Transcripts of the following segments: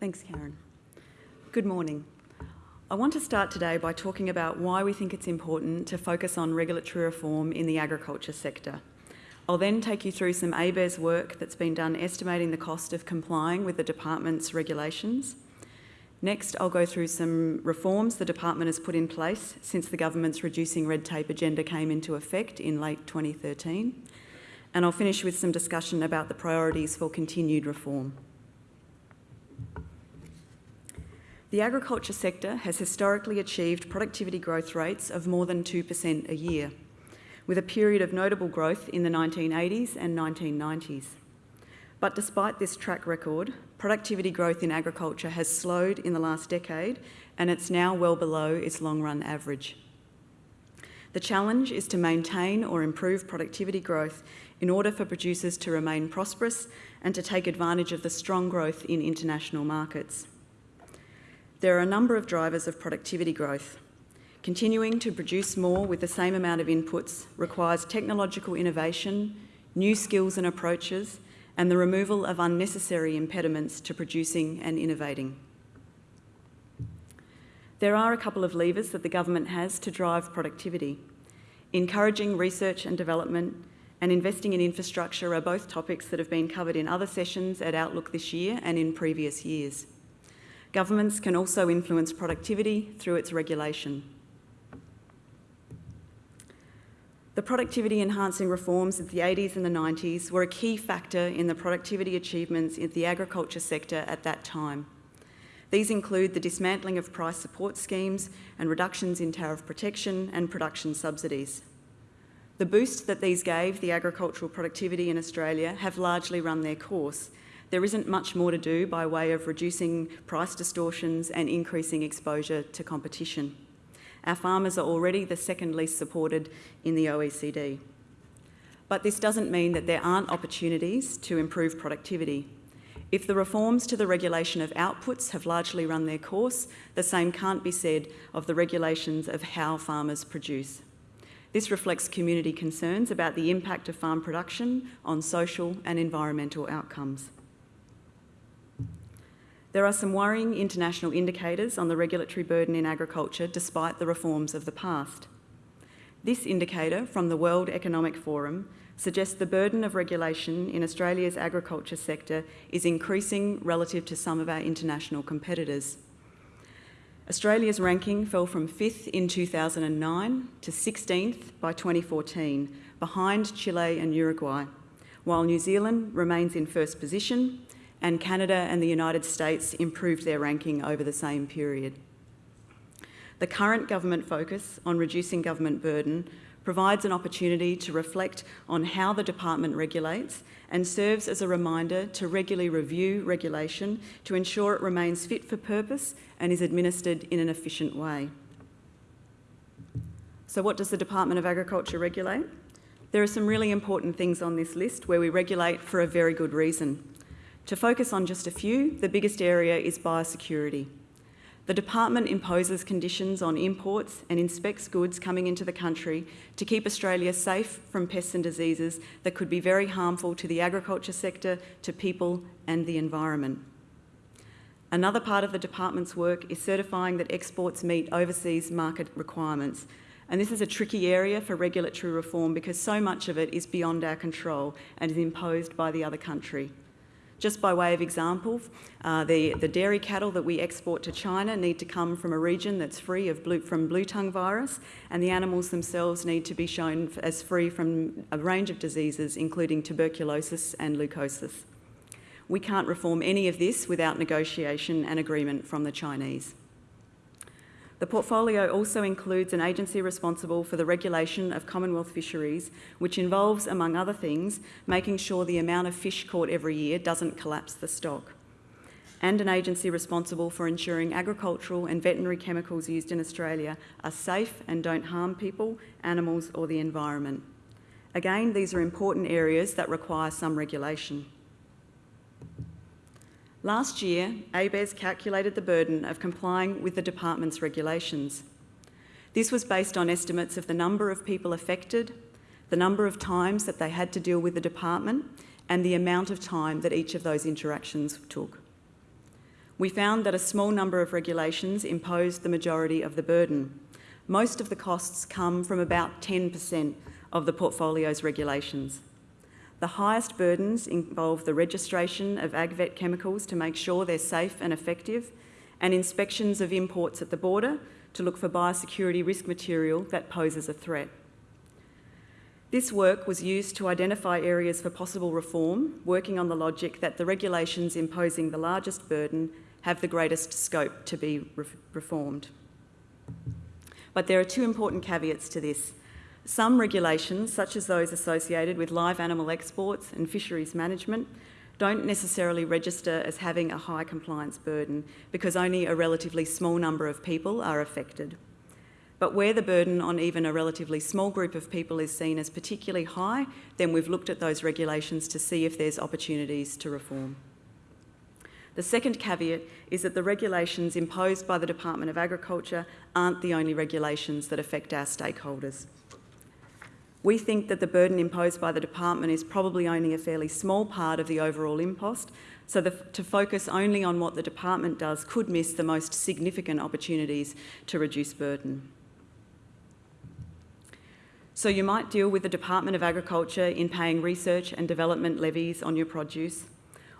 Thanks, Karen. Good morning. I want to start today by talking about why we think it's important to focus on regulatory reform in the agriculture sector. I'll then take you through some ABARES work that's been done estimating the cost of complying with the department's regulations. Next, I'll go through some reforms the department has put in place since the government's reducing red tape agenda came into effect in late 2013. And I'll finish with some discussion about the priorities for continued reform. The agriculture sector has historically achieved productivity growth rates of more than 2% a year, with a period of notable growth in the 1980s and 1990s. But despite this track record, productivity growth in agriculture has slowed in the last decade and it's now well below its long-run average. The challenge is to maintain or improve productivity growth in order for producers to remain prosperous and to take advantage of the strong growth in international markets. There are a number of drivers of productivity growth. Continuing to produce more with the same amount of inputs requires technological innovation, new skills and approaches, and the removal of unnecessary impediments to producing and innovating. There are a couple of levers that the government has to drive productivity. Encouraging research and development and investing in infrastructure are both topics that have been covered in other sessions at Outlook this year and in previous years. Governments can also influence productivity through its regulation. The productivity enhancing reforms of the 80s and the 90s were a key factor in the productivity achievements in the agriculture sector at that time. These include the dismantling of price support schemes and reductions in tariff protection and production subsidies. The boost that these gave the agricultural productivity in Australia have largely run their course there isn't much more to do by way of reducing price distortions and increasing exposure to competition. Our farmers are already the second least supported in the OECD. But this doesn't mean that there aren't opportunities to improve productivity. If the reforms to the regulation of outputs have largely run their course, the same can't be said of the regulations of how farmers produce. This reflects community concerns about the impact of farm production on social and environmental outcomes. There are some worrying international indicators on the regulatory burden in agriculture despite the reforms of the past. This indicator from the World Economic Forum suggests the burden of regulation in Australia's agriculture sector is increasing relative to some of our international competitors. Australia's ranking fell from 5th in 2009 to 16th by 2014, behind Chile and Uruguay, while New Zealand remains in first position and Canada and the United States improved their ranking over the same period. The current government focus on reducing government burden provides an opportunity to reflect on how the department regulates and serves as a reminder to regularly review regulation to ensure it remains fit for purpose and is administered in an efficient way. So what does the Department of Agriculture regulate? There are some really important things on this list where we regulate for a very good reason. To focus on just a few, the biggest area is biosecurity. The department imposes conditions on imports and inspects goods coming into the country to keep Australia safe from pests and diseases that could be very harmful to the agriculture sector, to people and the environment. Another part of the department's work is certifying that exports meet overseas market requirements. And this is a tricky area for regulatory reform because so much of it is beyond our control and is imposed by the other country. Just by way of example, uh, the, the dairy cattle that we export to China need to come from a region that's free of blue, from blue tongue virus, and the animals themselves need to be shown as free from a range of diseases, including tuberculosis and leukosis. We can't reform any of this without negotiation and agreement from the Chinese. The portfolio also includes an agency responsible for the regulation of Commonwealth fisheries, which involves, among other things, making sure the amount of fish caught every year doesn't collapse the stock, and an agency responsible for ensuring agricultural and veterinary chemicals used in Australia are safe and don't harm people, animals or the environment. Again, these are important areas that require some regulation. Last year, ABARES calculated the burden of complying with the department's regulations. This was based on estimates of the number of people affected, the number of times that they had to deal with the department, and the amount of time that each of those interactions took. we found that a small number of regulations imposed the majority of the burden. Most of the costs come from about 10% of the portfolio's regulations. The highest burdens involve the registration of AgVet chemicals to make sure they're safe and effective, and inspections of imports at the border to look for biosecurity risk material that poses a threat. This work was used to identify areas for possible reform, working on the logic that the regulations imposing the largest burden have the greatest scope to be re reformed. But there are two important caveats to this. Some regulations, such as those associated with live animal exports and fisheries management, don't necessarily register as having a high compliance burden because only a relatively small number of people are affected. But where the burden on even a relatively small group of people is seen as particularly high, then we've looked at those regulations to see if there's opportunities to reform. The second caveat is that the regulations imposed by the Department of Agriculture aren't the only regulations that affect our stakeholders. We think that the burden imposed by the department is probably only a fairly small part of the overall impost, so the, to focus only on what the department does could miss the most significant opportunities to reduce burden. So you might deal with the Department of Agriculture in paying research and development levies on your produce,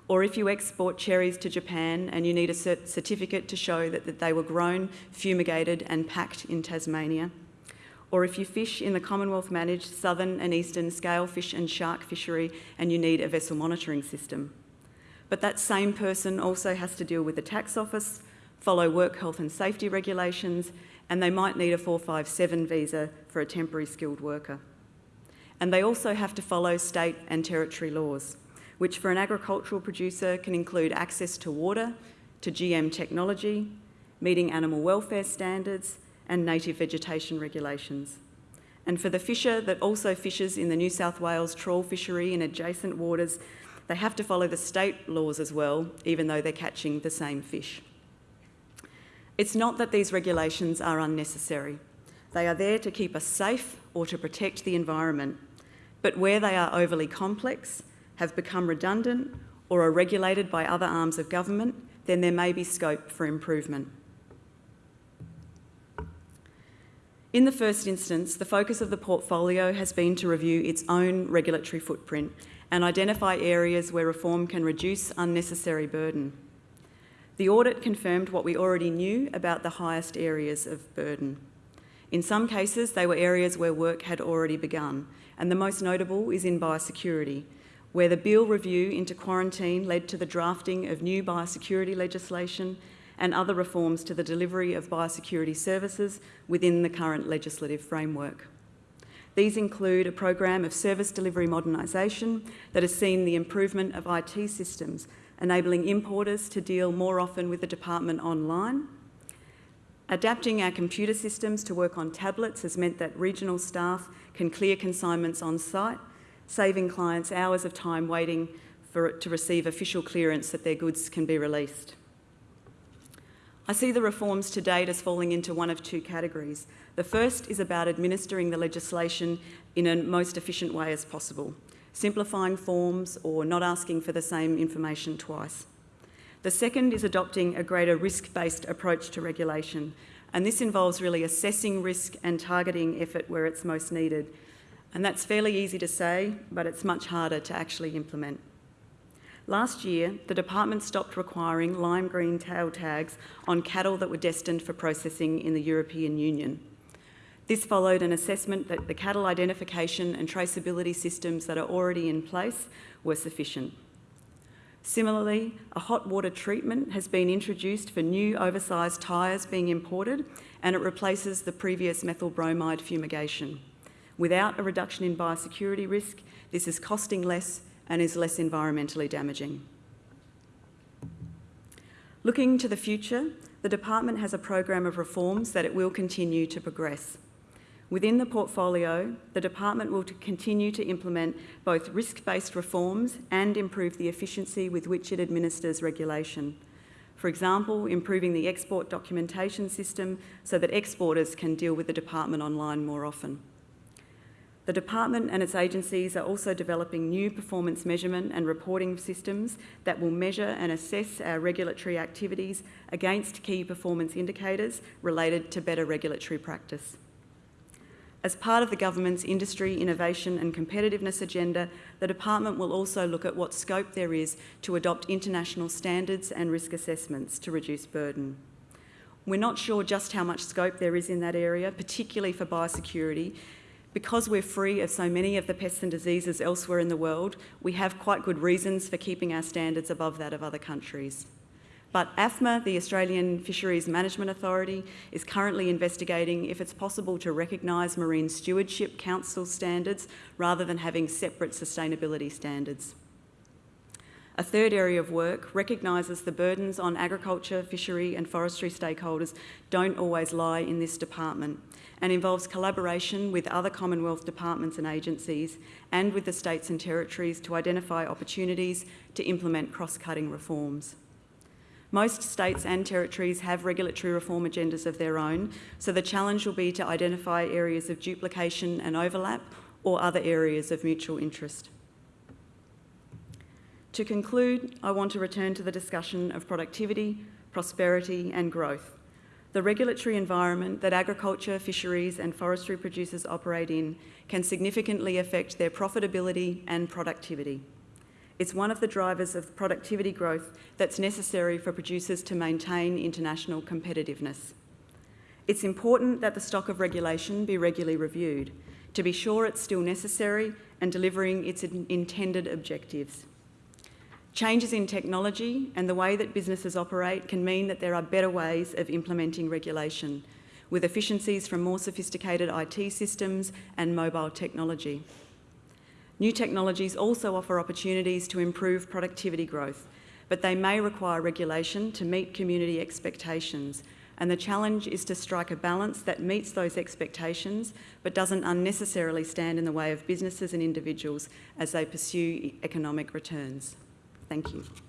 or if you export cherries to Japan and you need a certificate to show that, that they were grown, fumigated and packed in Tasmania, or if you fish in the Commonwealth managed southern and eastern scale fish and shark fishery and you need a vessel monitoring system. But that same person also has to deal with the tax office, follow work health and safety regulations, and they might need a 457 visa for a temporary skilled worker. And they also have to follow state and territory laws, which for an agricultural producer can include access to water, to GM technology, meeting animal welfare standards, and native vegetation regulations. And for the fisher that also fishes in the New South Wales trawl fishery in adjacent waters, they have to follow the state laws as well, even though they're catching the same fish. It's not that these regulations are unnecessary. They are there to keep us safe or to protect the environment. But where they are overly complex, have become redundant, or are regulated by other arms of government, then there may be scope for improvement. In the first instance, the focus of the portfolio has been to review its own regulatory footprint and identify areas where reform can reduce unnecessary burden. The audit confirmed what we already knew about the highest areas of burden. In some cases, they were areas where work had already begun, and the most notable is in biosecurity, where the Beale review into quarantine led to the drafting of new biosecurity legislation and other reforms to the delivery of biosecurity services within the current legislative framework. These include a program of service delivery modernisation that has seen the improvement of IT systems, enabling importers to deal more often with the department online. Adapting our computer systems to work on tablets has meant that regional staff can clear consignments on site, saving clients hours of time waiting for to receive official clearance that their goods can be released. I see the reforms to date as falling into one of two categories. The first is about administering the legislation in a most efficient way as possible, simplifying forms or not asking for the same information twice. The second is adopting a greater risk-based approach to regulation, and this involves really assessing risk and targeting effort where it's most needed. And that's fairly easy to say, but it's much harder to actually implement. Last year, the department stopped requiring lime green tail tags on cattle that were destined for processing in the European Union. This followed an assessment that the cattle identification and traceability systems that are already in place were sufficient. Similarly, a hot water treatment has been introduced for new oversized tyres being imported and it replaces the previous methyl bromide fumigation. Without a reduction in biosecurity risk, this is costing less and is less environmentally damaging. Looking to the future, the department has a program of reforms that it will continue to progress. Within the portfolio, the department will continue to implement both risk-based reforms and improve the efficiency with which it administers regulation. For example, improving the export documentation system so that exporters can deal with the department online more often. The department and its agencies are also developing new performance measurement and reporting systems that will measure and assess our regulatory activities against key performance indicators related to better regulatory practice. As part of the government's industry, innovation and competitiveness agenda, the department will also look at what scope there is to adopt international standards and risk assessments to reduce burden. We're not sure just how much scope there is in that area, particularly for biosecurity, because we're free of so many of the pests and diseases elsewhere in the world, we have quite good reasons for keeping our standards above that of other countries. But AFMA, the Australian Fisheries Management Authority, is currently investigating if it's possible to recognise Marine Stewardship Council standards rather than having separate sustainability standards. A third area of work recognises the burdens on agriculture, fishery and forestry stakeholders don't always lie in this department and involves collaboration with other Commonwealth departments and agencies and with the states and territories to identify opportunities to implement cross-cutting reforms. Most states and territories have regulatory reform agendas of their own, so the challenge will be to identify areas of duplication and overlap or other areas of mutual interest. To conclude, I want to return to the discussion of productivity, prosperity and growth. The regulatory environment that agriculture, fisheries and forestry producers operate in can significantly affect their profitability and productivity. It's one of the drivers of productivity growth that's necessary for producers to maintain international competitiveness. It's important that the stock of regulation be regularly reviewed to be sure it's still necessary and delivering its intended objectives. Changes in technology and the way that businesses operate can mean that there are better ways of implementing regulation, with efficiencies from more sophisticated IT systems and mobile technology. New technologies also offer opportunities to improve productivity growth, but they may require regulation to meet community expectations and the challenge is to strike a balance that meets those expectations but doesn't unnecessarily stand in the way of businesses and individuals as they pursue economic returns. Thank you.